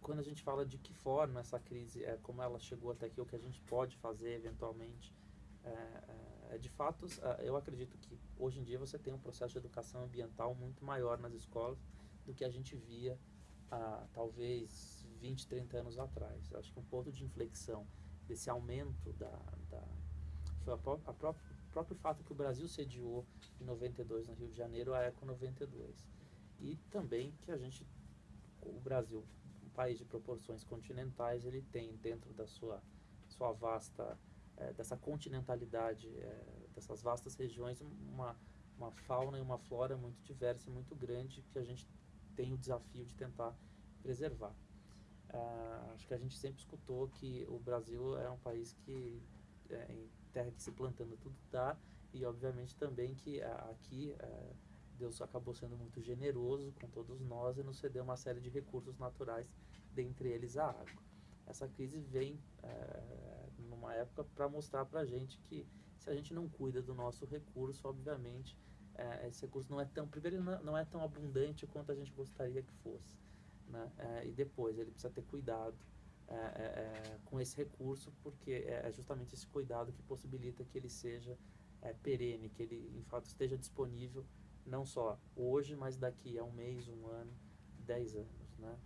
quando a gente fala de que forma essa crise, é, como ela chegou até aqui, o que a gente pode fazer eventualmente, é, é, de fato, eu acredito que hoje em dia você tem um processo de educação ambiental muito maior nas escolas do que a gente via talvez 20, 30 anos atrás. Eu acho que um ponto de inflexão desse aumento da, da foi a, a o próprio fato que o Brasil sediou em 92 no Rio de Janeiro a Eco 92 e também que a gente o Brasil país de proporções continentais ele tem dentro da sua sua vasta é, dessa continentalidade é, dessas vastas regiões uma uma fauna e uma flora muito diversa muito grande que a gente tem o desafio de tentar preservar. Uh, acho que a gente sempre escutou que o Brasil é um país que, é, em terra que se plantando tudo dá, e obviamente também que uh, aqui uh, Deus acabou sendo muito generoso com todos nós e nos cedeu uma série de recursos naturais, dentre eles a água. Essa crise vem eh, numa época para mostrar para a gente que se a gente não cuida do nosso recurso, obviamente, eh, esse recurso não é tão, primeiro não é tão abundante quanto a gente gostaria que fosse né? É, e depois ele precisa ter cuidado é, é, é com esse recurso, porque é, é justamente esse cuidado que possibilita que ele seja perene, que ele, em fato, esteja disponível não só hoje, mas daqui a um mês, um ano, dez anos. Né?